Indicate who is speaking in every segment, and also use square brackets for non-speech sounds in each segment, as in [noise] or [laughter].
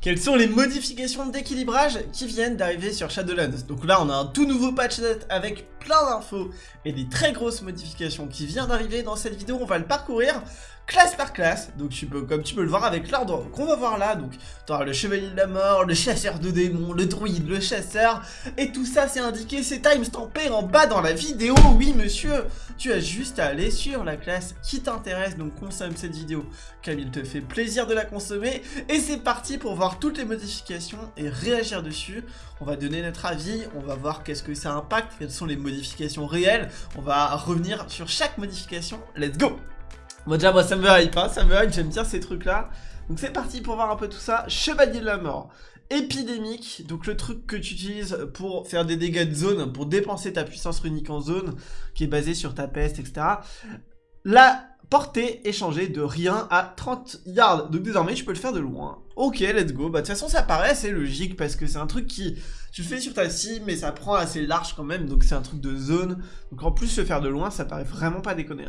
Speaker 1: Quelles sont les modifications d'équilibrage qui viennent d'arriver sur Shadowlands Donc là, on a un tout nouveau patch net avec plein d'infos et des très grosses modifications qui viennent d'arriver dans cette vidéo. On va le parcourir classe par classe, donc tu peux, comme tu peux le voir avec l'ordre qu'on va voir là, donc tu auras le chevalier de la mort, le chasseur de démons, le druide, le chasseur, et tout ça c'est indiqué, c'est timestampé en bas dans la vidéo, oui monsieur, tu as juste à aller sur la classe qui t'intéresse, donc consomme cette vidéo, comme il te fait plaisir de la consommer, et c'est parti pour voir toutes les modifications et réagir dessus, on va donner notre avis, on va voir qu'est-ce que ça impacte, quelles sont les modifications réelles, on va revenir sur chaque modification, let's go Bon déjà moi ça me hype, hein, ça me hype, j'aime bien ces trucs là. Donc c'est parti pour voir un peu tout ça. Chevalier de la mort. Épidémique, donc le truc que tu utilises pour faire des dégâts de zone, pour dépenser ta puissance runique en zone, qui est basée sur ta peste, etc. La portée est changée de rien à 30 yards. Donc désormais je peux le faire de loin. Ok, let's go. Bah de toute façon ça paraît assez logique parce que c'est un truc qui tu le fais sur ta cible, mais ça prend assez large quand même, donc c'est un truc de zone. Donc en plus, le faire de loin, ça paraît vraiment pas déconner.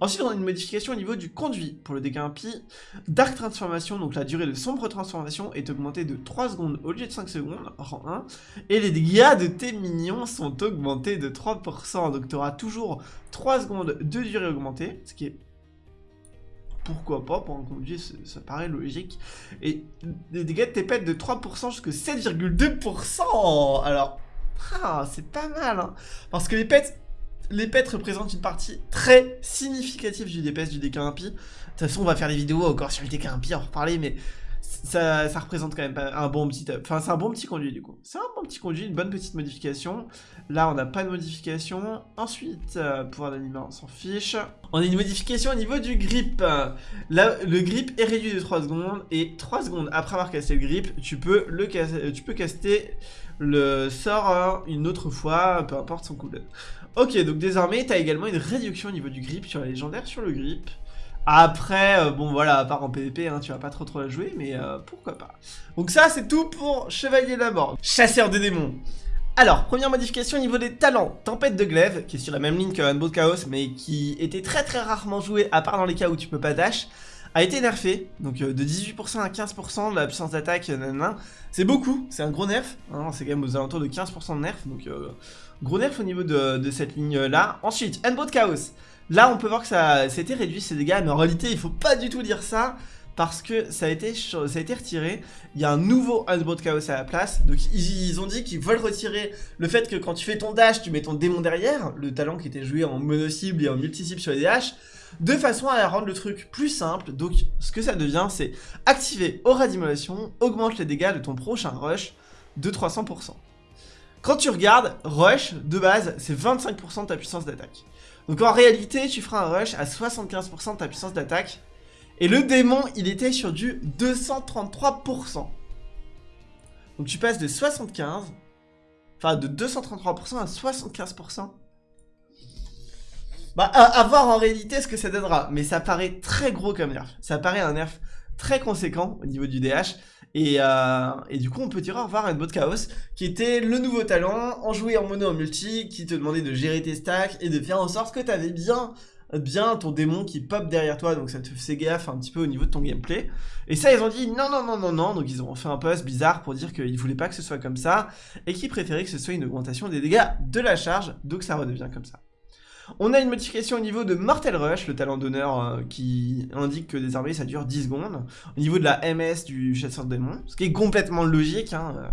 Speaker 1: Ensuite, on a une modification au niveau du conduit. Pour le dégât impie, Dark Transformation, donc la durée de sombre transformation est augmentée de 3 secondes au lieu de 5 secondes, rang 1. Et les dégâts de tes minions sont augmentés de 3%, donc tu auras toujours 3 secondes de durée augmentée, ce qui est pourquoi pas, pour un conduit, ça paraît logique. Et les dégâts de pets de 3% jusqu'à 7,2%. Alors, ah, c'est pas mal, hein. Parce que les pets, les pets représentent une partie très significative du DPS du dégât impie. De toute façon, on va faire des vidéos encore sur le dégât impie, en reparler, mais ça, représente quand même un bon petit... Enfin, c'est un bon petit conduit, du coup. C'est un bon petit conduit, une bonne petite modification. Là, on n'a pas de modification. Ensuite, euh, pouvoir d'animer, on s'en fiche. On a une modification au niveau du grip. Là, le grip est réduit de 3 secondes. Et 3 secondes après avoir cassé le grip, tu peux, le tu peux caster le sort une autre fois, peu importe son cooldown. Ok, donc désormais, tu as également une réduction au niveau du grip sur la légendaire sur le grip. Après, euh, bon voilà, à part en PvP, hein, tu vas pas trop trop la jouer, mais euh, pourquoi pas. Donc ça, c'est tout pour Chevalier de la Mort. Chasseur de démons. Alors, première modification au niveau des talents. Tempête de glaive, qui est sur la même ligne que Handboat Chaos, mais qui était très très rarement joué, à part dans les cas où tu peux pas dash, a été nerfé. Donc euh, de 18% à 15% de la puissance d'attaque, c'est beaucoup, c'est un gros nerf. Hein, c'est quand même aux alentours de 15% de nerf, donc gros nerf au niveau de, de cette ligne-là. Ensuite, Handboat Chaos. Là, on peut voir que ça, s'était réduit ces dégâts, mais en réalité, il faut pas du tout dire ça parce que ça a été, retiré. Il y a un nouveau Unbound Chaos à la place. Donc ils, ont dit qu'ils veulent retirer le fait que quand tu fais ton dash, tu mets ton démon derrière, le talent qui était joué en mono-cible et en multi-cible sur les DH, de façon à rendre le truc plus simple. Donc ce que ça devient, c'est activer aura d'immolation, augmente les dégâts de ton prochain rush de 300%. Quand tu regardes, rush, de base, c'est 25% de ta puissance d'attaque. Donc en réalité, tu feras un rush à 75% de ta puissance d'attaque. Et le démon, il était sur du 233%. Donc tu passes de 75, enfin de 233% à 75%. Bah, à, voir en réalité ce que ça donnera. Mais ça paraît très gros comme nerf. Ça paraît un nerf très conséquent au niveau du DH. Euh, et, du coup, on peut dire au revoir à bot Chaos, qui était le nouveau talent, en jouer en mono en multi, qui te demandait de gérer tes stacks et de faire en sorte que tu avais bien bien ton démon qui pop derrière toi, donc ça te fait gaffe un petit peu au niveau de ton gameplay. Et ça, ils ont dit non, non, non, non, non, donc ils ont fait un post bizarre pour dire qu'ils voulaient pas que ce soit comme ça, et qu'ils préféraient que ce soit une augmentation des dégâts de la charge, donc ça redevient comme ça. On a une modification au niveau de Mortal Rush, le talent d'honneur euh, qui indique que désormais ça dure 10 secondes. Au niveau de la MS du chasseur de ce qui est complètement logique, hein, euh,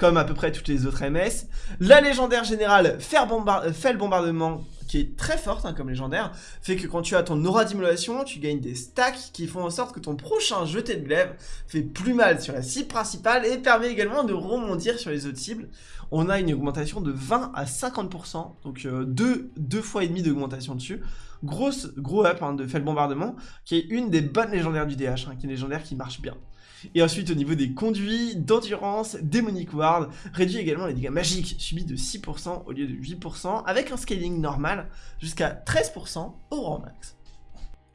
Speaker 1: comme à peu près toutes les autres MS. La légendaire générale fait, le bombardement qui est très forte hein, comme légendaire, fait que quand tu as ton aura d'immolation, tu gagnes des stacks qui font en sorte que ton prochain jeté de glaive fait plus mal sur la cible principale et permet également de rebondir sur les autres cibles. On a une augmentation de 20 à 50%, donc euh, deux, fois et demi d'augmentation dessus. Grosse, gros up hein, de fait bombardement, qui est une des bonnes légendaires du DH, hein, qui est une légendaire qui marche bien. Et ensuite, au niveau des conduits, d'endurance, Demonic Ward, réduit également les dégâts magiques subis de 6% au lieu de 8%, avec un scaling normal jusqu'à 13% au rang max.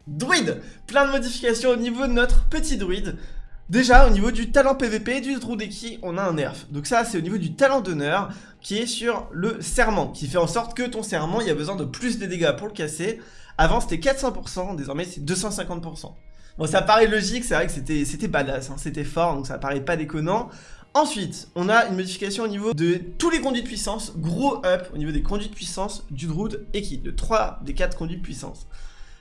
Speaker 1: Druide Plein de modifications au niveau de notre petit druide. Déjà, au niveau du talent PVP du Drudeki, on a un nerf. Donc ça, c'est au niveau du talent d'honneur, qui est sur le serment, qui fait en sorte que ton serment, il y a besoin de plus de dégâts pour le casser. Avant, c'était 400%, désormais, c'est 250%. Bon, ça paraît logique, c'est vrai que c'était badass, hein, c'était fort, donc ça paraît pas déconnant. Ensuite, on a une modification au niveau de tous les conduits de puissance, gros up au niveau des conduits de puissance du Druid Eki, de 3 des 4 conduits de puissance.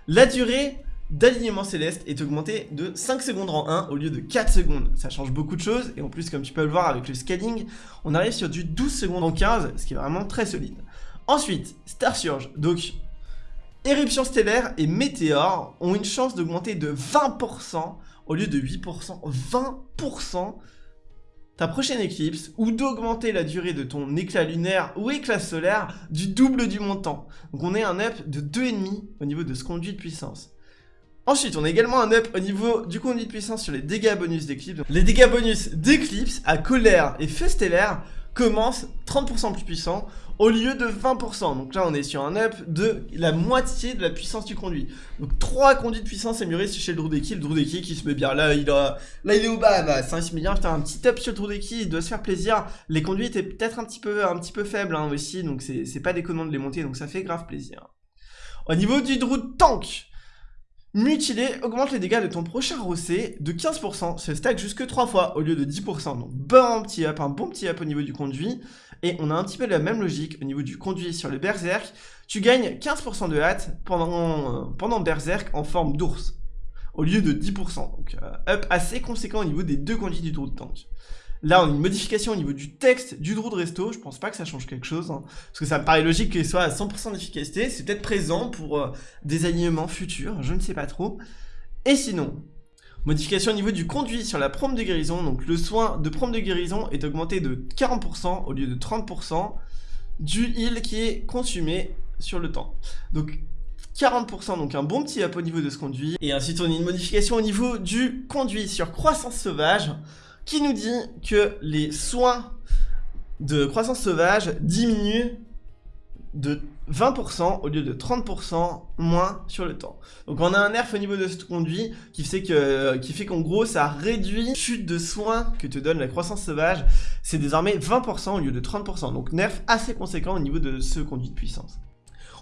Speaker 1: La durée d'alignement céleste est augmentée de 5 secondes en 1 au lieu de 4 secondes. Ça change beaucoup de choses, et en plus, comme tu peux le voir avec le scaling, on arrive sur du 12 secondes en 15, ce qui est vraiment très solide. Ensuite, Star Surge, donc Éruption stellaire et météore ont une chance d'augmenter de 20% au lieu de 8%. 20% ta prochaine éclipse ou d'augmenter la durée de ton éclat lunaire ou éclat solaire du double du montant. Donc on est un up de 2,5 au niveau de ce conduit de puissance. Ensuite, on a également un up au niveau du conduit de puissance sur les dégâts bonus d'éclipse. Les dégâts bonus d'éclipse à colère et feu stellaire commencent 30% plus puissants au lieu de 20%. Donc là, on est sur un up de la moitié de la puissance du conduit. Donc 3 conduits de puissance améliorés chez le Drudeki. Le Drudeki qui se met bien. Là, il, a... là, il est au bas. Bah, 5 milliards. Putain, un petit up sur le Drudeki. Il doit se faire plaisir. Les conduits étaient peut-être un petit peu, un petit peu faibles hein, aussi. Donc c'est pas déconnant de les monter. Donc ça fait grave plaisir. Au niveau du Druid Tank, Mutilé augmente les dégâts de ton prochain rossé de 15%, se stack jusque 3 fois au lieu de 10%. Donc bon petit up, un bon petit up au niveau du conduit. Et on a un petit peu la même logique au niveau du conduit sur le berserk. Tu gagnes 15% de hâte pendant, berserk en forme d'ours. Au lieu de 10%. Donc euh, up assez conséquent au niveau des deux conduits du de tank. Là, on a une modification au niveau du texte du Druid Resto. Je pense pas que ça change quelque chose. Hein, parce que ça me paraît logique qu'il soit à 100% d'efficacité. C'est peut-être présent pour euh, des alignements futurs. Je ne sais pas trop. Et sinon, modification au niveau du conduit sur la prompt de guérison. Donc le soin de prompt de guérison est augmenté de 40% au lieu de 30% du heal qui est consumé sur le temps. Donc 40%, donc un bon petit up au niveau de ce conduit. Et ensuite, on a une modification au niveau du conduit sur croissance sauvage qui nous dit que les soins de croissance sauvage diminuent de 20% au lieu de 30% moins sur le temps. Donc on a un nerf au niveau de ce conduit qui fait que fait qu'en gros ça réduit chute de soins que te donne la croissance sauvage. C'est désormais 20% au lieu de 30%. Donc nerf assez conséquent au niveau de ce conduit de puissance.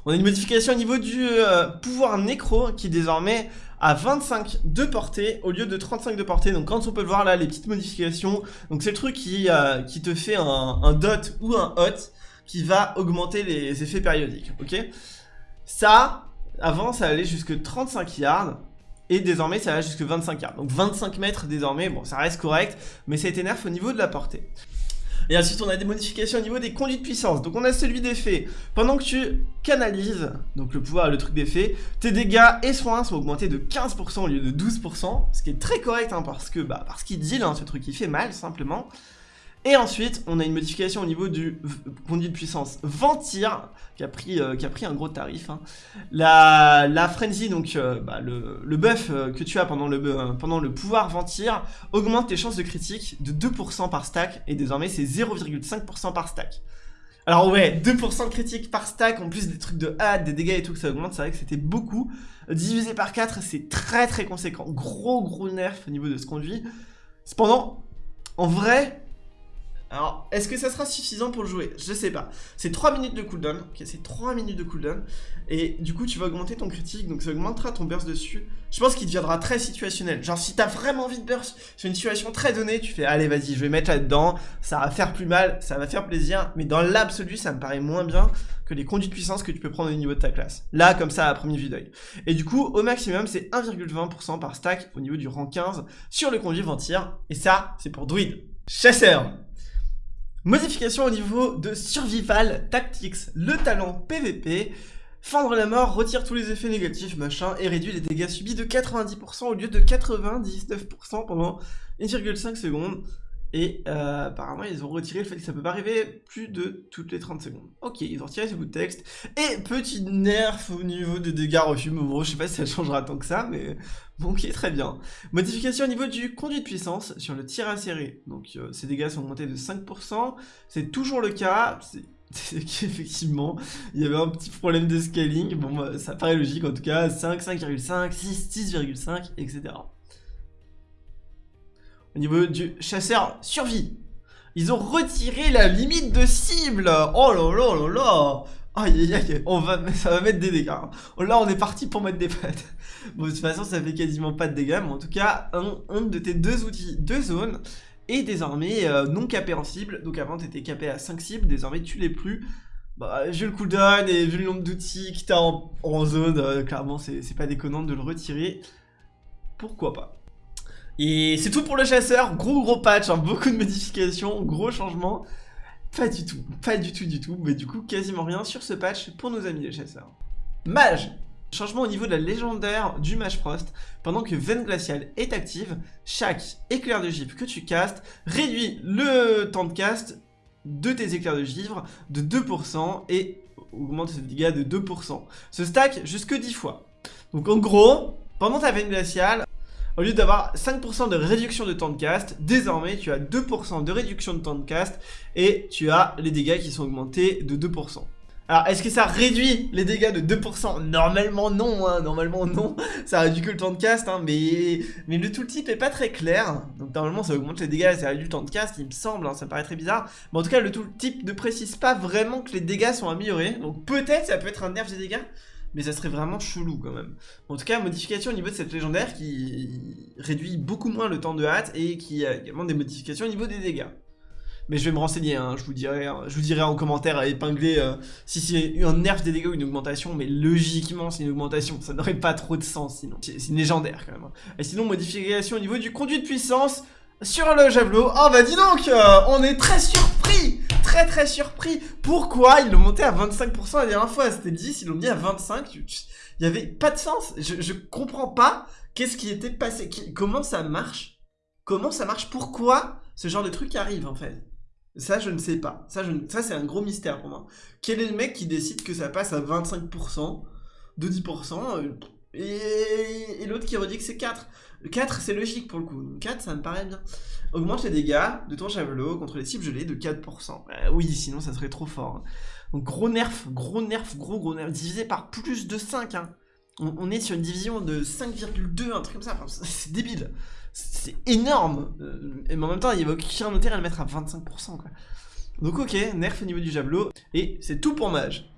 Speaker 1: On a une modification au niveau du euh, pouvoir nécro qui désormais à 25 de portée au lieu de 35 de portée. Donc quand on peut le voir là, les petites modifications, donc c'est le truc qui, euh, qui te fait un, dot ou un hot qui va augmenter les effets périodiques, ok? Ça, avant ça allait jusque 35 yards, et désormais ça va jusque 25 yards. Donc 25 mètres désormais, bon ça reste correct, mais ça nerf au niveau de la portée. Et ensuite, on a des modifications au niveau des conduits de puissance. Donc, on a celui d'effet. Pendant que tu canalises, donc le pouvoir, le truc d'effet, tes dégâts et soins sont augmentés de 15% au lieu de 12%. Ce qui est très correct, hein, parce que, bah, parce qu'il deal, hein, ce truc, il fait mal, simplement. Et ensuite, on a une modification au niveau du conduit de puissance Ventir, qui a pris, euh, qui a pris un gros tarif. Hein. La, la Frenzy, donc euh, bah, le, le, buff euh, que tu as pendant le, pendant le pouvoir Ventir, augmente tes chances de critique de 2% par stack, et désormais c'est 0,5% par stack. Alors ouais, 2% de critique par stack, en plus des trucs de hâte, des dégâts et tout que ça augmente, c'est vrai que c'était beaucoup. Divisé par 4, c'est très très conséquent. Gros gros nerf au niveau de ce conduit. Cependant, en vrai, alors, est-ce que ça sera suffisant pour le jouer? Je sais pas. C'est 3 minutes de cooldown. C'est 3 minutes de cooldown. Et du coup, tu vas augmenter ton critique, donc ça augmentera ton burst dessus. Je pense qu'il deviendra très situationnel. Genre, si t'as vraiment envie de burst sur une situation très donnée, tu fais, allez, vas-y, je vais mettre là-dedans. Ça va faire plus mal, ça va faire plaisir. Mais dans l'absolu, ça me paraît moins bien que les conduits de puissance que tu peux prendre au niveau de ta classe. Là, comme ça, à premier vue d'œil. Et du coup, au maximum, c'est 1,20% par stack au niveau du rang 15 sur le conduit ventir. Et ça, c'est pour druide. Chasseur Modification au niveau de Survival Tactics, le talent PVP. Fendre la mort retire tous les effets négatifs, machin, et réduit les dégâts subis de 90% au lieu de 99% pendant 1,5 secondes. Et euh, apparemment, ils ont retiré le fait que ça peut pas arriver plus de toutes les 30 secondes. Ok, ils ont retiré ce bout de texte. Et petit nerf au niveau des dégâts refus. Bon, je sais pas si ça changera tant que ça, mais bon, [laughs] ok, très bien. Modification au niveau du conduit de puissance sur le tir à serrer. Donc, euh, ces dégâts sont augmentés de 5%. C'est toujours le cas. C'est [laughs] qu'effectivement, il y avait un petit problème de scaling. Bon, bah, ça paraît logique en tout cas. 5, 5,5, 6, 6,5, etc au niveau du chasseur survie. Ils ont retiré la limite de cible Oh là là là là Aïe aïe on [laughs] ça va mettre des dégâts. Hein. Là, on est parti pour mettre des pattes. [laughs] Bon, de toute façon, ça fait quasiment pas de dégâts, mais en tout cas, un, de tes deux outils de zone est désormais euh, non capé en cible. Donc avant, tu étais capé à 5 cibles, désormais, tu l'es plus. Bah, vu le cooldown et vu le nombre d'outils que t'as en, en zone, euh, clairement, c'est pas déconnant de le retirer. Pourquoi pas? Et c'est tout pour le chasseur, gros gros patch, hein. beaucoup de modifications, gros changements. Pas du tout, pas du tout du tout, mais du coup quasiment rien sur ce patch pour nos amis les chasseurs. Mage Changement au niveau de la légendaire du Mage Frost. Pendant que Veine Glaciale est active, chaque éclair de givre que tu castes réduit le temps de cast de tes éclairs de givre de 2% et augmente ses dégâts de 2%. Ce stack jusque 10 fois. Donc en gros, pendant ta Veine Glaciale, au lieu d'avoir 5% de réduction de temps de cast, désormais tu as 2% de réduction de temps de cast et tu as les dégâts qui sont augmentés de 2%. Alors, est-ce que ça réduit les dégâts de 2% Normalement non, hein, normalement non, [laughs] ça réduit que le temps de cast, hein, mais, mais le tooltip est pas très clair, donc normalement ça augmente les dégâts et ça réduit le temps de cast, il me semble, hein, ça paraît très bizarre, mais en tout cas le tooltip ne précise pas vraiment que les dégâts sont améliorés, donc peut-être ça peut être un nerf des dégâts, mais ça serait vraiment chelou quand même. En tout cas, modification au niveau de cette légendaire qui réduit beaucoup moins le temps de hâte et qui a également des modifications au niveau des dégâts. Mais je vais me renseigner, hein, je, vous dirai, hein, je en commentaire à épingler euh, si c'est un nerf des dégâts ou une augmentation, mais logiquement c'est une augmentation, ça n'aurait pas trop de sens sinon. C'est une légendaire quand même. Hein. Et sinon, modification au niveau du conduit de puissance sur le javelot. Oh bah dis donc, euh, on est très surpris très très surpris. Pourquoi ils l'ont monté à 25% la dernière fois? C'était 10, ils l'ont mis à 25. Il y avait pas de sens. Je, je comprends pas qu'est-ce qui était passé. comment ça marche? Comment ça marche? Pourquoi ce genre de truc arrive en fait? Ça, je ne sais pas. Ça, ça c'est un gros mystère pour moi. Quel est le mec qui décide que ça passe à 25% de 10% euh, et, l'autre qui redit que c'est 4 4, c'est logique pour le coup. 4, ça me paraît bien. Augmente les dégâts de ton javelot contre les cibles gelées de 4%. Euh, oui, sinon ça serait trop fort. Hein. Donc gros nerf, gros nerf, gros gros nerf, divisé par plus de 5. Hein. On, est sur une division de 5,2, un truc comme ça. c'est débile. C'est énorme. Euh, et en même temps, il n'y avait aucun intérêt à le mettre à 25%. Quoi. Donc ok, nerf au niveau du javelot. Et c'est tout pour mage.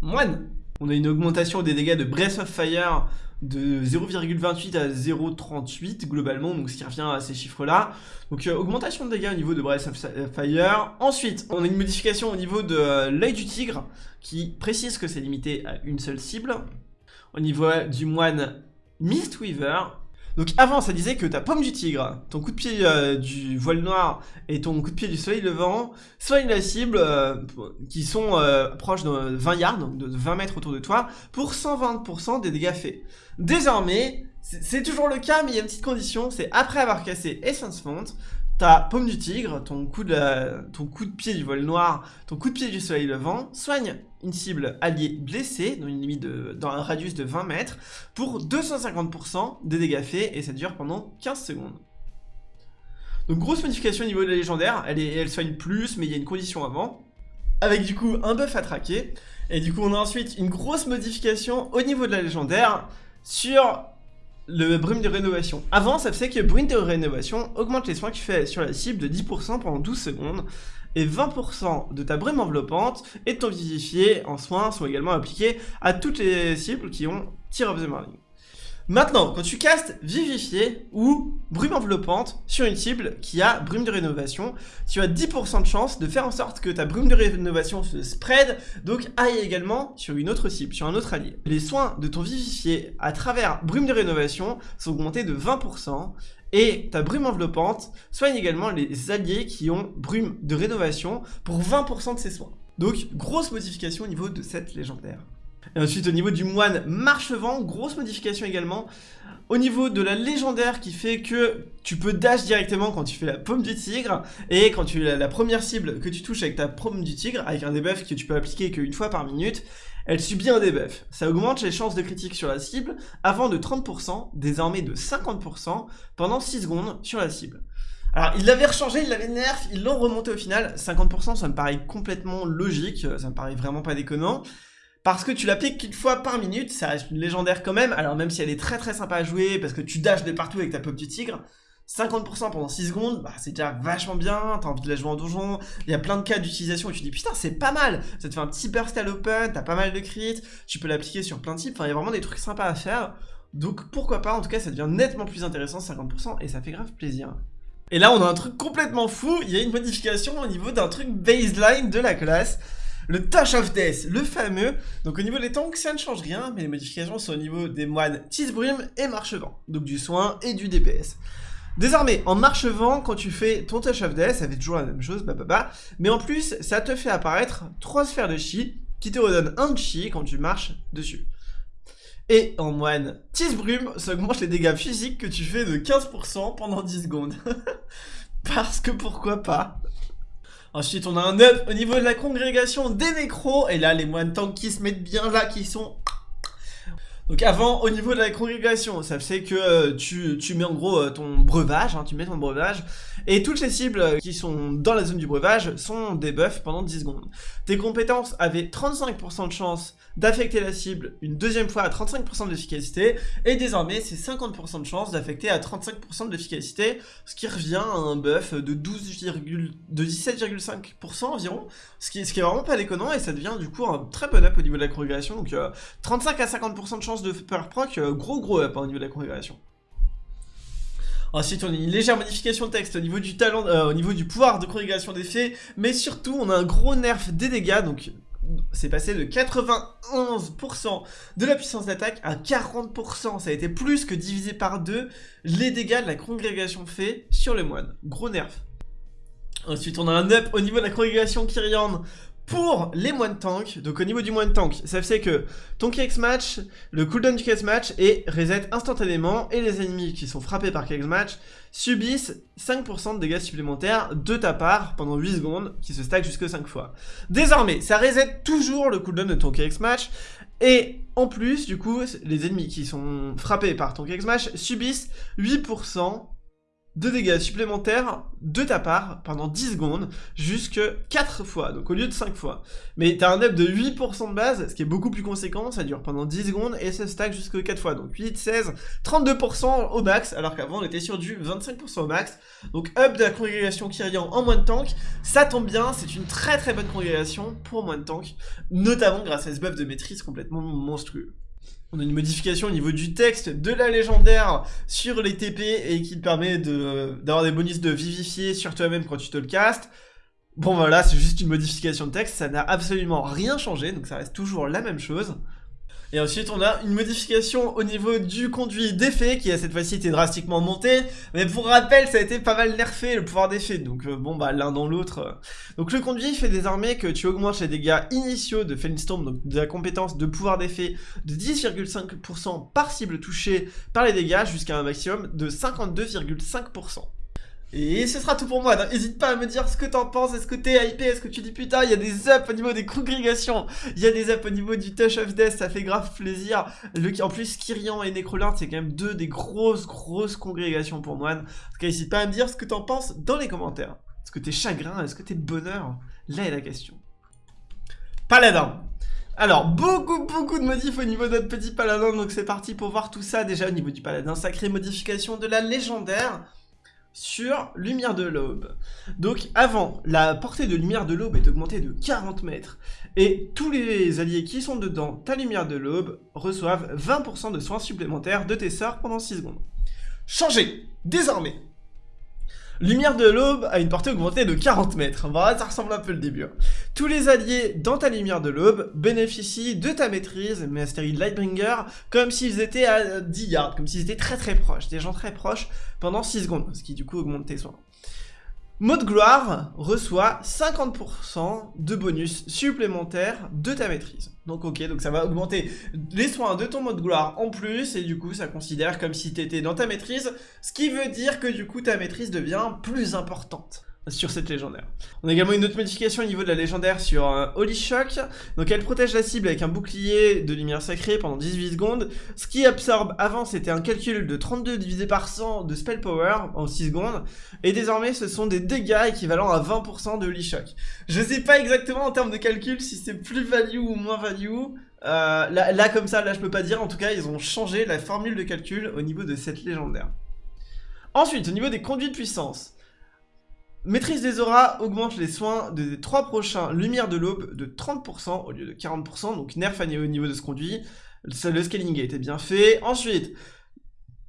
Speaker 1: Moine On a une augmentation des dégâts de Breath of Fire de 0,28 à 0,38 globalement, donc ce qui revient à ces chiffres-là. Donc euh, augmentation de dégâts au niveau de Breath of Fire. Ensuite, on a une modification au niveau de euh, l'œil du tigre, qui précise que c'est limité à une seule cible. Au niveau du moine Mistweaver, donc avant, ça disait que ta pomme du tigre, ton coup de pied euh, du voile noir et ton coup de pied du soleil levant soignent la cible euh, qui sont euh, proches de 20 yards, donc de 20 mètres autour de toi, pour 120% des dégâts faits. Désormais, c'est toujours le cas, mais il y a une petite condition, c'est après avoir cassé Essence Font, ta pomme du tigre, ton coup, de pied du voile noir, ton coup de pied du soleil levant, soigne une cible alliée blessée, dans une limite dans un radius de 20 mètres, pour 250% des dégâts faits, et ça dure pendant 15 secondes. Donc grosse modification au niveau de la légendaire, elle, elle soigne plus, mais il y a une condition avant, avec du coup un buff à traquer, et du coup on a ensuite une grosse modification au niveau de la légendaire, sur le brume de rénovation. Avant, ça faisait que brume de rénovation augmente les soins que tu fais sur la cible de 10% pendant 12 secondes, et 20% de ta brume enveloppante et de ton vivifié en soins sont également appliqués à toutes les cibles qui ont Tear of the Marling. Maintenant, quand tu castes Vivifié ou Brume enveloppante sur une cible qui a Brume de rénovation, tu as 10% de chance de faire en sorte que ta Brume de rénovation se spread, donc aille également sur une autre cible, sur un autre allié. Les soins de ton Vivifié à travers Brume de rénovation sont augmentés de 20%, et ta brume enveloppante soigne également les alliés qui ont brume de rénovation pour 20% de ses soins. Donc, grosse modification au niveau de cette légendaire. Et ensuite, au niveau du moine marchevant, grosse modification également. Au niveau de la légendaire qui fait que tu peux dash directement quand tu fais la pomme du tigre et quand tu as la première cible que tu touches avec ta pomme du tigre, avec un debuff que tu peux appliquer qu'une fois par minute, elle subit un debuff. Ça augmente les chances de critique sur la cible avant de 30%, désormais de 50% pendant 6 secondes sur la cible. Alors, ils l'avaient rechangé, ils l'avaient nerf, ils l'ont remonté au final. 50%, ça me paraît complètement logique, ça me paraît vraiment pas déconnant. Parce que tu l'appliques qu'une fois par minute, ça reste une légendaire quand même, alors même si elle est très très sympa à jouer, parce que tu dashes de partout avec ta pop du tigre, 50% pendant 6 secondes, bah, c'est déjà vachement bien, t'as envie de la jouer en donjon, il y a plein de cas d'utilisation où tu dis putain c'est pas mal, ça te fait un petit burst à l'open, t'as pas mal de crits, tu peux l'appliquer sur plein de types, enfin il y a vraiment des trucs sympas à faire, donc pourquoi pas, en tout cas ça devient nettement plus intéressant 50% et ça fait grave plaisir. Et là on a un truc complètement fou, il y a une modification au niveau d'un truc baseline de la classe, le Touch of Death, le fameux. Donc au niveau des tanks, ça ne change rien, mais les modifications sont au niveau des moines Tisbrim et Marchevent. Donc du soin et du DPS. Désormais, en marchevent, quand tu fais ton Touch of Death, ça fait toujours la même chose, bah, mais en plus, ça te fait apparaître 3 sphères de chi, qui te redonnent un chi quand tu marches dessus. Et en moine Tisbrum, ça augmente les dégâts physiques que tu fais de 15% pendant 10 secondes. [laughs] Parce que pourquoi pas? Ensuite, on a un up au niveau de la congrégation des nécros. Et là, les moines tanks qui se mettent bien là, qui sont... Donc avant, au niveau de la congrégation, ça fait que euh, tu, mets en gros euh, ton breuvage, hein, tu mets ton breuvage, et toutes les cibles qui sont dans la zone du breuvage sont des buffs pendant 10 secondes. Tes compétences avaient 35% de chance d'affecter la cible une deuxième fois à 35% d'efficacité, et désormais c'est 50% de chance d'affecter à 35% d'efficacité, ce qui revient à un buff de, 12, de 17,5% environ, ce qui, est vraiment pas déconnant, et ça devient du coup un très bon up au niveau de la congrégation, donc 35 euh, à 50% de chance de power proc, euh, gros gros up hein, au niveau de la congrégation. Ensuite, on a une légère modification de texte au niveau du euh, pouvoir de congrégation d'effets, mais surtout, on a un gros nerf des dégâts, donc c'est passé de 91% de la puissance d'attaque à 40%. Ça a été plus que divisé par deux les dégâts de la congrégation fait sur les moines. Gros nerf. Ensuite, on a un up au niveau de la congrégation Kyrian pour les moines tank, donc au niveau du moine tank, ça fait que ton KX match, le cooldown du KX match est reset instantanément et les ennemis qui sont frappés par KX match subissent 5% de dégâts supplémentaires de ta part pendant 8 secondes qui se stack jusque 5 fois. Désormais, ça reset toujours le cooldown de ton KX match et en plus, du coup, les ennemis qui sont frappés par ton KX match subissent 8% de dégâts supplémentaires de ta part pendant 10 secondes jusque 4 fois, donc au lieu de 5 fois. Mais t'as un up de 8% de base, ce qui est beaucoup plus conséquent, ça dure pendant 10 secondes et ça stack jusque 4 fois. Donc 8, 16, 32% au max, alors qu'avant on était sur du 25% au max. Donc up de la congrégation Kyrian en moins de tank, ça tombe bien, c'est une très très bonne congrégation pour moins de tank, notamment grâce à ce buff de maîtrise complètement monstrueux. On a une modification au niveau du texte de la légendaire sur les TP et qui te permet d'avoir des bonus de vivifier sur toi-même quand tu te le castes. Bon voilà, c'est juste une modification de texte, ça n'a absolument rien changé, donc ça reste toujours la même chose. Et ensuite, on a une modification au niveau du conduit d'effet qui a cette fois-ci été drastiquement monté. Mais pour rappel, ça a été pas mal nerfé le pouvoir d'effet. Donc euh, bon, bah l'un dans l'autre. Donc le conduit fait désormais que tu augmentes les dégâts initiaux de Storm, donc de la compétence de pouvoir d'effet de 10,5% par cible touchée par les dégâts jusqu'à un maximum de 52,5%. Et ce sera tout pour moi, n'hésite pas à me dire ce que t'en penses, est-ce que t'es hypé, est-ce que tu dis putain, il y a des ups au niveau des congrégations, il y a des ups au niveau du Touch of Death, ça fait grave plaisir. En plus, Kyrian et Necrolord, c'est quand même deux des grosses, grosses congrégations pour moi. En tout cas, n'hésite pas à me dire ce que t'en penses dans les commentaires. Est-ce que t'es chagrin, est-ce que t'es bonheur? Là est la question. Paladin alors, beaucoup, beaucoup de modifs au niveau de notre petit paladin, donc c'est parti pour voir tout ça. Déjà, au niveau du paladin sacré, modification de la légendaire sur Lumière de l'Aube. Donc avant, la portée de Lumière de l'Aube est augmentée de 40 mètres, et tous les alliés qui sont dedans ta Lumière de l'Aube reçoivent 20% de soins supplémentaires de tes sorts pendant 6 secondes. Changez Désormais, Lumière de l'aube a une portée augmentée de 40 mètres. Voilà, ça ressemble un peu le début. Hein. Tous les alliés dans ta lumière de l'aube bénéficient de ta maîtrise, Mastery Lightbringer, comme s'ils étaient à 10 yards, comme s'ils étaient très très proches, des gens très proches, pendant 6 secondes, ce qui du coup augmente tes soins. Mode gloire reçoit 50% de bonus supplémentaires de ta maîtrise. Donc ok, donc ça va augmenter les soins de ton mode gloire en plus, et du coup ça considère comme si tu étais dans ta maîtrise, ce qui veut dire que du coup ta maîtrise devient plus importante sur cette légendaire. On a également une autre modification au niveau de la légendaire sur euh, Holy Shock. Donc elle protège la cible avec un bouclier de lumière sacrée pendant 18 secondes. Ce qui absorbe avant c'était un calcul de 32 divisé par 100 de spell power en 6 secondes. Et désormais ce sont des dégâts équivalents à 20% de Holy Shock. Je sais pas exactement en termes de calcul si c'est plus value ou moins value. Euh, là, là comme ça, là je peux pas dire. En tout cas ils ont changé la formule de calcul au niveau de cette légendaire. Ensuite, au niveau des conduits de puissance, Maîtrise des auras augmente les soins des trois prochains Lumière de l'aube de 30% au lieu de 40%, donc nerf au niveau de ce conduit. Le scaling a été bien fait. Ensuite,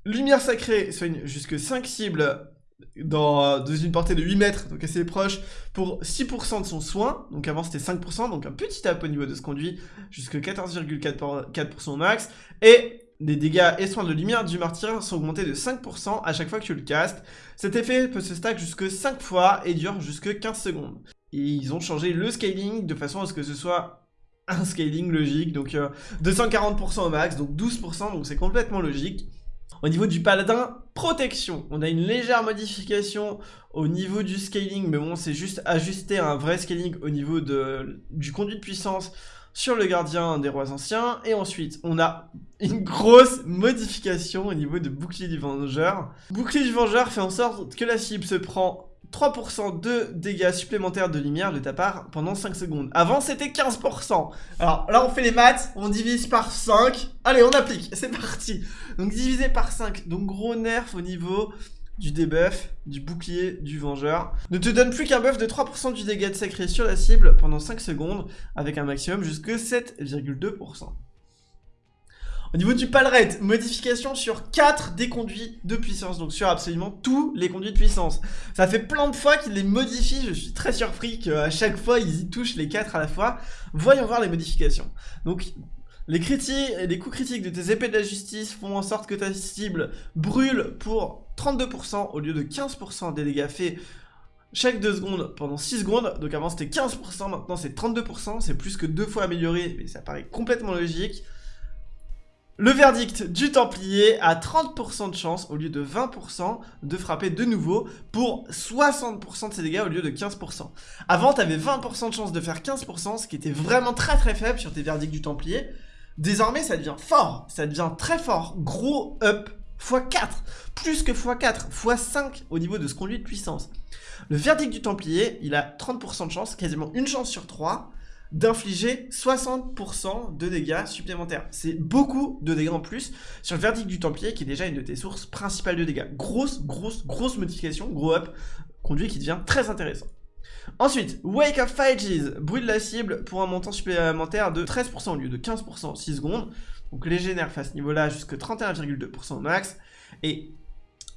Speaker 1: Lumière sacrée soigne jusque 5 cibles dans, une portée de 8 mètres, donc assez proche, pour 6% de son soin. Donc avant c'était 5%, donc un petit tap au niveau de ce conduit, jusque 14,4% max. Et les dégâts et soins de lumière du martyr sont augmentés de 5% à chaque fois que tu le castes. Cet effet peut se stack jusque 5 fois et dure jusque 15 secondes. Et ils ont changé le scaling de façon à ce que ce soit un scaling logique, donc 240% euh, au max, donc 12%, donc c'est complètement logique. Au niveau du paladin, protection. On a une légère modification au niveau du scaling, mais bon, c'est juste ajuster un vrai scaling au niveau du conduit de puissance sur le gardien des rois anciens. Et ensuite, on a une grosse modification au niveau de bouclier du vengeur. Bouclier du vengeur fait en sorte que la cible se prend 3% de dégâts supplémentaires de lumière de ta part pendant 5 secondes. Avant, c'était 15%. Alors là, on fait les maths, on divise par 5. Allez, on applique, c'est parti. Donc divisé par 5, donc gros nerf au niveau du debuff, du bouclier, du vengeur. Ne te donne plus qu'un buff de 3% du dégât de sacré sur la cible pendant 5 secondes, avec un maximum jusque 7,2%. Au niveau du palret, modification sur 4 des conduits de puissance, donc sur absolument tous les conduits de puissance. Ça fait plein de fois qu'ils les modifient, je suis très surpris qu'à chaque fois ils y touchent les 4 à la fois. Voyons voir les modifications. Donc les, critiques, les coups critiques de tes épées de la justice font en sorte que ta cible brûle pour 32% au lieu de 15% des dégâts faits chaque 2 secondes pendant 6 secondes. Donc avant c'était 15%, maintenant c'est 32%, c'est plus que deux fois amélioré, mais ça paraît complètement logique. Le verdict du Templier a 30% de chance au lieu de 20% de frapper de nouveau pour 60% de ses dégâts au lieu de 15%. Avant, tu avais 20% de chance de faire 15%, ce qui était vraiment très très faible sur tes verdicts du Templier. Désormais, ça devient fort, ça devient très fort, gros up, x4, plus que x4, x5 au niveau de ce conduit de puissance. Le verdict du Templier, il a 30% de chance, quasiment une chance sur 3, d'infliger 60% de dégâts supplémentaires. C'est beaucoup de dégâts en plus sur le verdict du Templier qui est déjà une de tes sources principales de dégâts. Grosse, grosse, grosse modification, gros up, conduit qui devient très intéressant. Ensuite, Wake of Phages brûle la cible pour un montant supplémentaire de 13% au lieu de 15% 6 secondes. Donc léger nerf à ce niveau-là jusque 31,2% au max. Et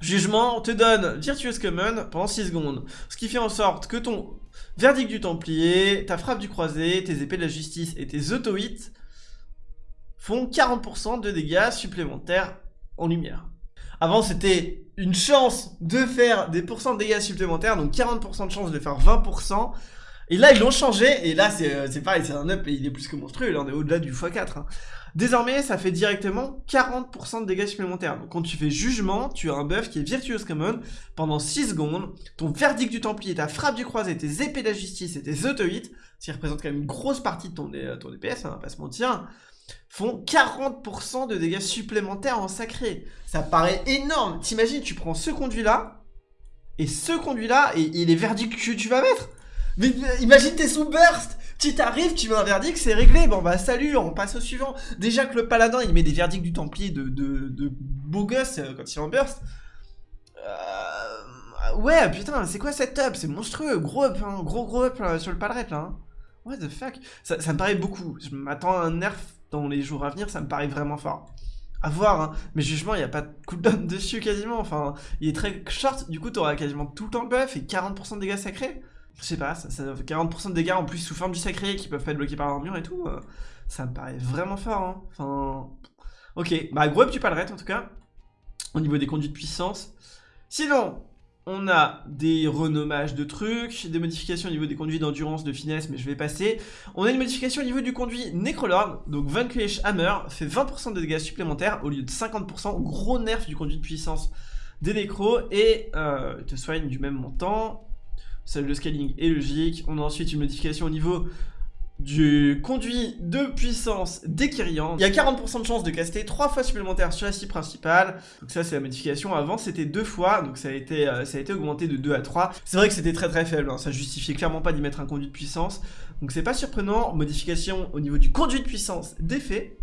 Speaker 1: Jugement te donne Virtuous Common pendant 6 secondes. Ce qui fait en sorte que ton verdict du Templier, ta frappe du croisé, tes épées de la justice et tes auto-hits font 40% de dégâts supplémentaires en lumière. Avant, c'était une chance de faire des pourcents de dégâts supplémentaires, donc 40% de chance de faire 20%. Et là, ils l'ont changé, et là, c'est euh, pareil, c'est un up, et il est plus que monstrueux, là, on est au-delà du x4. Hein. Désormais, ça fait directement 40% de dégâts supplémentaires. Donc quand tu fais jugement, tu as un buff qui est Virtuous Common pendant 6 secondes. Ton verdict du Templier, ta frappe du croisé, tes épées de justice et tes auto-hits, qui représentent quand même une grosse partie de ton, ton DPS, hein, pas se mentir, font 40% de dégâts supplémentaires en sacré. Ça paraît énorme. T'imagines, tu prends ce conduit-là, et ce conduit-là, et, et les verdicts que tu vas mettre mais imagine t'es sous burst Tu t'arrives, tu mets un verdict, c'est réglé. Bon bah salut, on passe au suivant. Déjà que le paladin, il met des verdicts du Templier de, de, de beau gosse euh, quand il en burst. Euh, ouais, putain, c'est quoi cette up? C'est monstrueux, gros up, hein, gros gros up sur le palret là. Hein. What the fuck? Ça, ça, me paraît beaucoup. Je m'attends à un nerf dans les jours à venir, ça me paraît vraiment fort. À voir, hein. mais jugement, il n'y a pas de cooldown [laughs] dessus quasiment. Enfin, il est très short, du coup, t'auras quasiment tout le temps le buff et 40% de dégâts sacrés je sais pas, ça, ça fait 40% de dégâts en plus sous forme du sacré qui peuvent pas être bloqués par l'armure et tout. Euh, ça me paraît vraiment fort. Hein. Enfin, ok, bah gros tu red en tout cas, au niveau des conduits de puissance. Sinon, on a des renommages de trucs, des modifications au niveau des conduits d'endurance, de finesse, mais je vais passer. On a une modification au niveau du conduit Necrolord, donc Vanquish Hammer fait 20% de dégâts supplémentaires au lieu de 50%, gros nerf du conduit de puissance des nécros, et euh, te soigne du même montant le scaling est logique. On a ensuite une modification au niveau du conduit de puissance des. Il y a 40% de chance de caster 3 fois supplémentaires sur la cible principale. Donc ça c'est la modification. Avant c'était 2 fois, donc ça a été, euh, ça a été augmenté de 2 à 3. C'est vrai que c'était très très faible, hein. ça justifiait clairement pas d'y mettre un conduit de puissance. Donc c'est pas surprenant. Modification au niveau du conduit de puissance d'effet.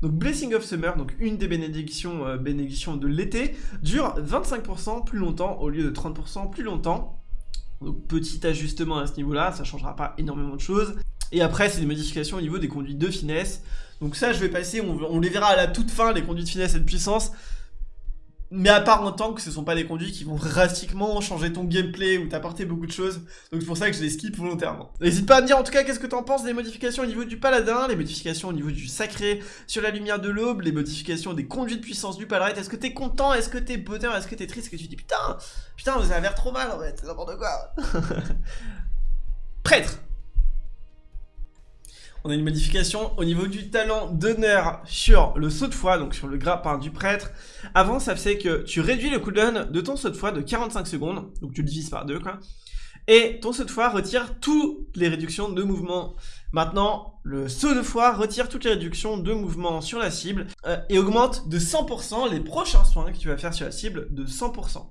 Speaker 1: Donc Blessing of Summer, donc une des bénédictions, euh, bénédictions de l'été, dure 25% plus longtemps au lieu de 30% plus longtemps. Donc petit ajustement à ce niveau-là, ça changera pas énormément de choses. Et après, c'est des modifications au niveau des conduits de finesse. Donc ça, je vais passer, on, les verra à la toute fin, les conduits de finesse et de puissance. Mais à part en tant que ce sont pas des conduits qui vont drastiquement changer ton gameplay ou t'apporter beaucoup de choses. Donc c'est pour ça que je les skip volontairement. N'hésite pas à me dire en tout cas qu'est-ce que t'en penses des modifications au niveau du paladin, les modifications au niveau du sacré sur la lumière de l'aube, les modifications des conduits de puissance du paladin. Est-ce que t'es content? Est-ce que t'es bonheur? Est-ce que t'es triste? Est-ce que tu dis putain, putain, ça a l'air trop mal en fait, n'importe quoi. [laughs] Prêtre on a une modification au niveau du talent d'honneur sur le saut de foi, donc sur le grappin du prêtre. Avant, ça faisait que tu réduis le cooldown de ton saut de foi de 45 secondes, donc tu le divises par deux, quoi. Et ton saut de foi retire toutes les réductions de mouvement. Maintenant, le saut de foi retire toutes les réductions de mouvement sur la cible euh, et augmente de 100% les prochains soins que tu vas faire sur la cible de 100%.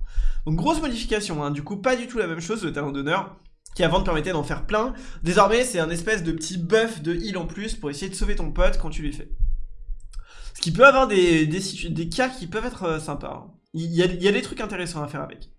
Speaker 1: Donc grosse modification, hein. du coup pas du tout la même chose le talent d'honneur qui avant te permettait d'en faire plein. Désormais, c'est un espèce de petit buff de heal en plus pour essayer de sauver ton pote quand tu lui fais. Ce qui peut avoir des, cas qui peuvent être euh, sympas. Hein. Il y, a, des trucs intéressants à faire avec.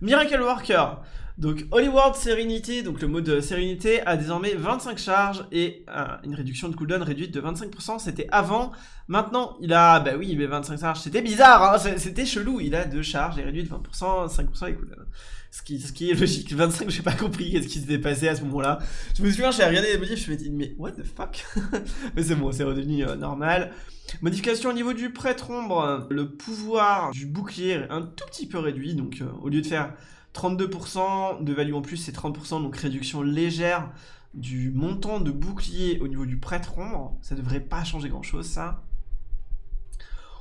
Speaker 1: Miracle Worker. Donc World Serenity, donc le mode sérénité, a désormais 25 charges et euh, une réduction de cooldown réduite de 25%. C'était avant. Maintenant, il a, bah oui, met 25 charges. C'était bizarre, hein c'était chelou. Il a deux charges et réduit de 20%, 5% les cooldowns. Ce qui, ce qui est logique. 25, j'ai pas compris qu'est-ce qui s'était passé à ce moment-là. Je me souviens, j'ai regardé les modifs, je me dit, mais what the fuck? [laughs] Mais c'est bon, c'est redevenu euh, normal. Modification au niveau du prêtre ombre, le pouvoir du bouclier est un tout petit peu réduit, donc euh, au lieu de faire 32% de value en plus, c'est 30%, donc réduction légère du montant de bouclier au niveau du prêtre ombre. Ça devrait pas changer grand chose, ça.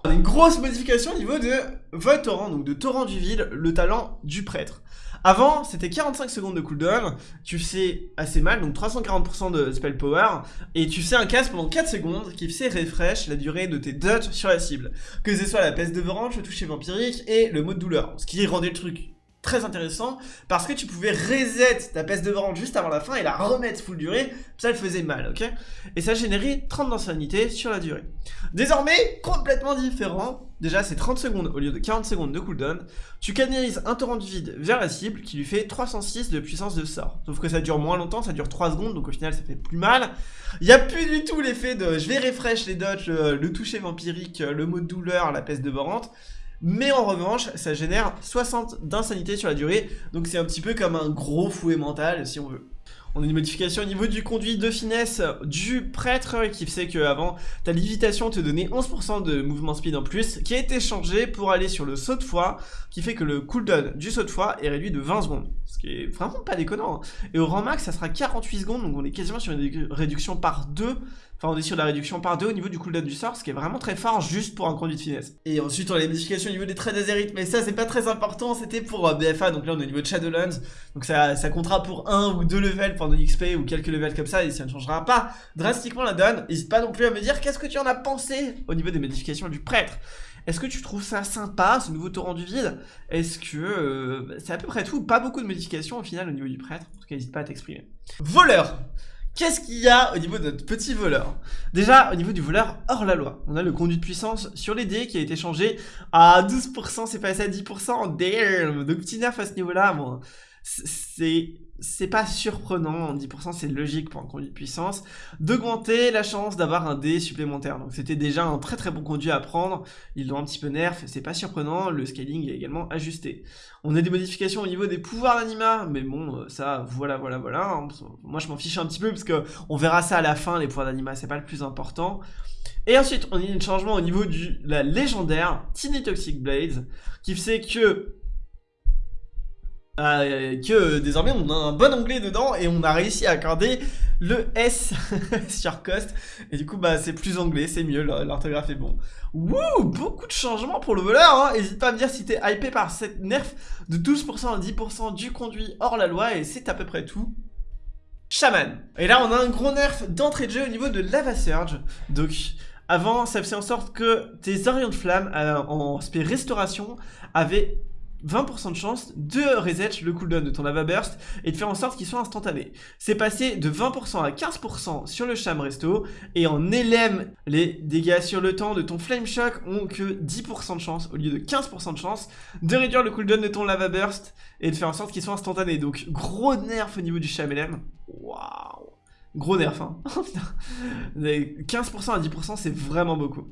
Speaker 1: On a une grosse modification au niveau de votre torrent, donc de torrent du vide, le talent du prêtre. Avant, c'était 45 secondes de cooldown, tu fais assez mal, donc 340% de spell power, et tu fais un casse pendant 4 secondes qui fait refresh la durée de tes dots sur la cible. Que ce soit la peste de Vorange, le toucher vampirique et le mode douleur, ce qui rendait le truc très intéressant parce que tu pouvais reset ta peste de vente juste avant la fin et la remettre full durée, ça le faisait mal, ok? Et ça générait 30 d'ancienneté sur la durée. Désormais, complètement différent, déjà c'est 30 secondes au lieu de 40 secondes de cooldown, tu canalises un torrent de vide vers la cible qui lui fait 306 de puissance de sort. Sauf que ça dure moins longtemps, ça dure 3 secondes, donc au final ça fait plus mal. Il n'y a plus du tout l'effet de je vais refresh les dodges, le, toucher vampirique, le mode douleur, la peste de Vorante. Mais en revanche, ça génère 60 d'insanité sur la durée, donc c'est un petit peu comme un gros fouet mental si on veut. On a une modification au niveau du conduit de finesse du prêtre qui fait que avant ta lévitation te donnait 11% de mouvement speed en plus qui a été changé pour aller sur le saut de foi qui fait que le cooldown du saut de foi est réduit de 20 secondes ce qui est vraiment pas déconnant hein. et au rang max ça sera 48 secondes donc on est quasiment sur une réduction par 2 Enfin, on est sur la réduction par 2 au niveau du cooldown du sort, ce qui est vraiment très fort juste pour un conduit de finesse. Et ensuite, on a les modifications au niveau des traits d'azérite, mais ça, c'est pas très important, c'était pour euh, BFA, donc là, on est au niveau de Shadowlands, donc ça, ça comptera pour 1 ou 2 levels pendant XP ou quelques levels comme ça, et ça ne changera pas drastiquement la donne. N'hésite pas non plus à me dire qu'est-ce que tu en as pensé au niveau des modifications du prêtre? Est-ce que tu trouves ça sympa, ce nouveau torrent du vide? Est-ce que euh, c'est à peu près tout Pas beaucoup de modifications au final au niveau du prêtre, en tout cas n'hésite pas à t'exprimer. Voleur Qu'est-ce qu'il y a au niveau de notre petit voleur? Déjà, au niveau du voleur hors la loi, on a le conduit de puissance sur les dés qui a été changé à 12%, c'est passé à 10%, damn! Donc petit nerf à ce niveau-là, bon, c'est c'est pas surprenant, 10% c'est logique pour un conduit de puissance, d'augmenter la chance d'avoir un dé supplémentaire. Donc c'était déjà un très très bon conduit à prendre, ils l'ont un petit peu nerf, c'est pas surprenant, le scaling est également ajusté. On a des modifications au niveau des pouvoirs d'anima, mais bon, euh, ça, voilà, voilà, voilà. Hein. Moi je m'en fiche un petit peu parce que on verra ça à la fin, les pouvoirs d'anima, c'est pas le plus important. Et ensuite, on a un changement au niveau de la légendaire Tiny Toxic Blades, qui fait que euh, que désormais on a un bon anglais dedans et on a réussi à accorder le S [laughs] sur cost et du coup bah c'est plus anglais, c'est mieux, l'orthographe est bon. Wouh, beaucoup de changements pour le voleur, hein n'hésite pas à me dire si t'es hypé par cette nerf de 12% à 10% du conduit hors la loi et c'est à peu près tout. Shaman. Et là on a un gros nerf d'entrée de jeu au niveau de Lava Surge, donc avant ça faisait en sorte que tes orients de flamme euh, en spé restauration avaient 20% de chance de reset le cooldown de ton lava burst et de faire en sorte qu'il soit instantané. C'est passé de 20% à 15% sur le Sham Resto et en LM, les dégâts sur le temps de ton Flame Shock ont que 10% de chance au lieu de 15% de chance de réduire le cooldown de ton lava burst et de faire en sorte qu'il soit instantané. Donc gros nerf au niveau du Sham LM. Waouh Gros nerf hein [laughs] 15% à 10% c'est vraiment beaucoup.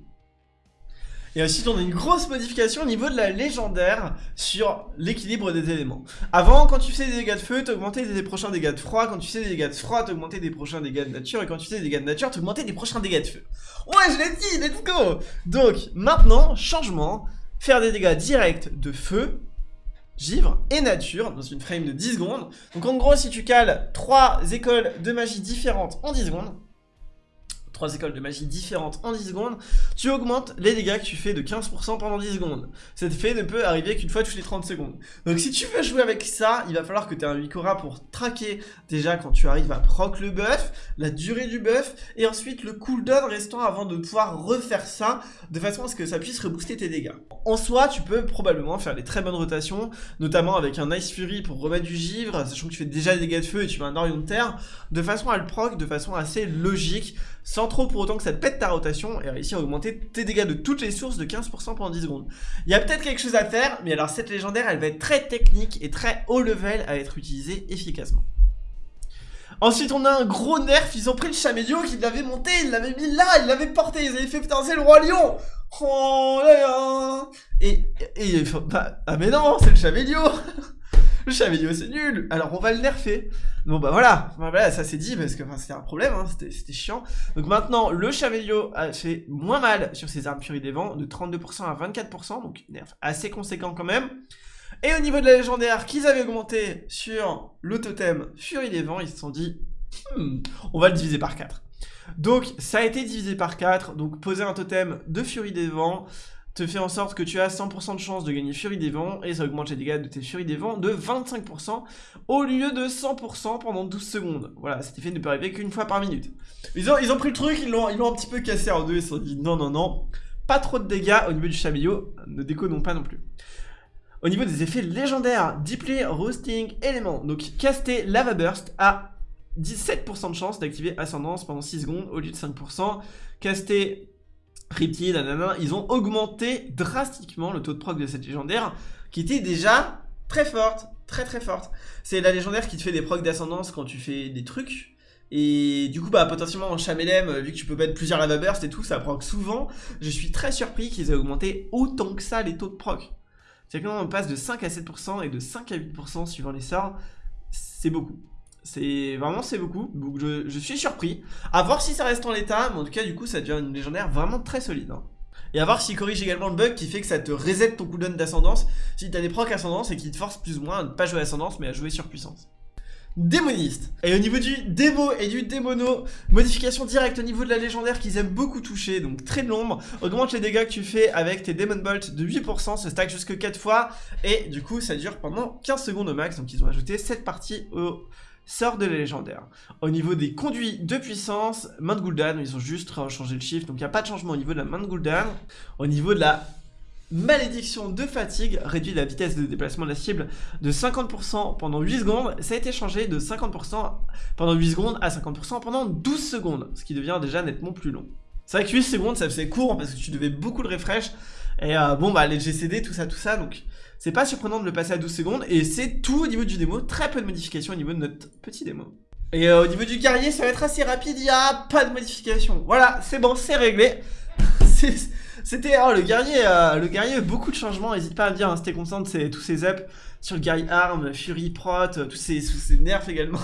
Speaker 1: Et ensuite, on a une grosse modification au niveau de la légendaire sur l'équilibre des éléments. Avant, quand tu faisais des dégâts de feu, t'augmentais des prochains dégâts de froid. Quand tu faisais des dégâts de froid, t'augmentais des prochains dégâts de nature. Et quand tu faisais des dégâts de nature, t'augmentais des prochains dégâts de feu. Ouais, je l'ai dit, let's go Donc, maintenant, changement, faire des dégâts directs de feu, givre et nature dans une frame de 10 secondes. Donc en gros, si tu cales 3 écoles de magie différentes en 10 secondes, trois écoles de magie différentes en 10 secondes, tu augmentes les dégâts que tu fais de 15% pendant 10 secondes. Cet effet ne peut arriver qu'une fois toutes les 30 secondes. Donc si tu veux jouer avec ça, il va falloir que tu aies un 8 pour traquer déjà quand tu arrives à proc le buff, la durée du buff, et ensuite le cooldown restant avant de pouvoir refaire ça, de façon à ce que ça puisse rebooster tes dégâts. En soi, tu peux probablement faire des très bonnes rotations, notamment avec un Ice Fury pour remettre du givre, sachant que tu fais déjà des dégâts de feu et tu mets un Orion de terre, de façon à le proc de façon assez logique, sans trop pour autant que ça te pète ta rotation et réussir à augmenter tes dégâts de toutes les sources de 15% pendant 10 secondes. Il y a peut-être quelque chose à faire, mais alors cette légendaire, elle va être très technique et très haut level à être utilisée efficacement. Ensuite, on a un gros nerf, ils ont pris le Chamédio qu'ils l'avaient monté, ils l'avaient mis là, ils l'avaient porté, ils avaient fait putain, le roi lion Oh là là Et, et, bah, ah mais non, c'est le Chamédio [laughs] [laughs] le Chamédio c'est nul, alors on va le nerfer. Bon bah voilà, ça c'est dit parce que c'était un problème, hein, c'était chiant. Donc maintenant le Chamédio a fait moins mal sur ses armes Furie des Vents, de 32% à 24%, donc nerf assez conséquent quand même. Et au niveau de la légendaire qu'ils avaient augmenté sur le totem Furie des Vents, ils se sont dit, hmm, on va le diviser par 4. Donc ça a été divisé par 4, donc poser un totem de Furie des Vents, te fait en sorte que tu as 100% de chance de gagner Furie des Vents, et ça augmente les dégâts de tes Furies des Vents de 25% au lieu de 100% pendant 12 secondes. Voilà, cet effet ne peut arriver qu'une fois par minute. Ils ont, ils ont pris le truc, ils l'ont un petit peu cassé en deux, ils se sont dit non, non, non, pas trop de dégâts au niveau du Chamillot, ne déconnons pas non plus. Au niveau des effets légendaires, Deeply Roasting Element, donc caster Lava Burst à 17% de chance d'activer Ascendance pendant 6 secondes au lieu de 5%, caster Cryptid, nanana, ils ont augmenté drastiquement le taux de proc de cette légendaire qui était déjà très forte, très très forte. C'est la légendaire qui te fait des procs d'ascendance quand tu fais des trucs. Et du coup, bah, potentiellement en Chamelem, vu que tu peux mettre plusieurs lava burst et tout, ça proc souvent. Je suis très surpris qu'ils aient augmenté autant que ça les taux de proc. C'est que on passe de 5 à 7% et de 5 à 8% suivant les sorts. C'est beaucoup. C'est vraiment c'est beaucoup, je, suis surpris. A voir si ça reste en l'état, mais en tout cas du coup ça devient une légendaire vraiment très solide. Hein. Et à voir s'il corrige également le bug qui fait que ça te reset ton cooldown d'ascendance si t'as des procs ascendance et qui te force plus ou moins à ne pas jouer ascendance mais à jouer sur puissance. Démoniste Et au niveau du démo et du démono, modification directe au niveau de la légendaire qu'ils aiment beaucoup toucher, donc très de l'ombre, augmente les dégâts que tu fais avec tes Demon Bolt de 8%, se stack jusque 4 fois, et du coup ça dure pendant 15 secondes au max, donc ils ont ajouté cette partie au sort de la légendaire. Au niveau des conduits de puissance, main de Gul'dan, ils ont juste changé le chiffre, donc il n'y a pas de changement au niveau de la main de Gul'dan. Au niveau de la malédiction de fatigue, réduit la vitesse de déplacement de la cible de 50% pendant 8 secondes, ça a été changé de 50% pendant 8 secondes à 50% pendant 12 secondes, ce qui devient déjà nettement plus long. C'est vrai que 8 secondes, ça faisait court parce que tu devais beaucoup le refresh, et euh, bon bah les GCD, tout ça, tout ça, donc c'est pas surprenant de le passer à 12 secondes, et c'est tout au niveau du démo, très peu de modifications au niveau de notre petit démo. Et euh, au niveau du guerrier, ça va être assez rapide, il n'y a pas de modification. Voilà, c'est bon, c'est réglé. [laughs] C'était oh, le guerrier, euh, le guerrier, beaucoup de changements, n'hésite pas à me dire, hein, c'était constant c'est tous ces ups sur le guerrier arm, fury, prot, tous ces, tous ces nerfs également.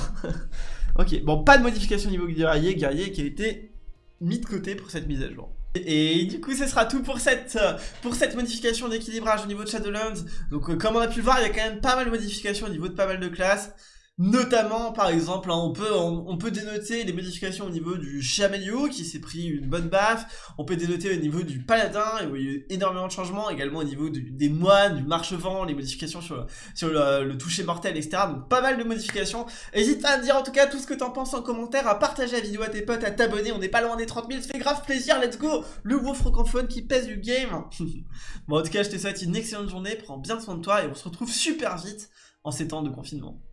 Speaker 1: [laughs] ok, bon, pas de modification au niveau du guerrier, guerrier qui a été mis de côté pour cette mise à jour. Et du coup ce sera tout pour cette, pour cette modification d'équilibrage au niveau de Shadowlands. Donc euh, comme on a pu le voir il y a quand même pas mal de modifications au niveau de pas mal de classes Notamment, par exemple, hein, on, peut, dénoter les modifications au niveau du Chameleon qui s'est pris une bonne baffe. On peut dénoter au niveau du Paladin, il y a eu énormément de changements. Également au niveau des moines, du Marchevent, les modifications sur, le, toucher mortel, etc. Donc pas mal de modifications. N'hésite pas à me dire en tout cas tout ce que t'en penses en commentaire, à partager la vidéo à tes potes, à t'abonner. On n'est pas loin des 30 000, ça fait grave plaisir, let's go Le gros francophone qui pèse du game [laughs] Bon, en tout cas, je te souhaite une excellente journée, prends bien soin de toi et on se retrouve super vite en ces temps de confinement.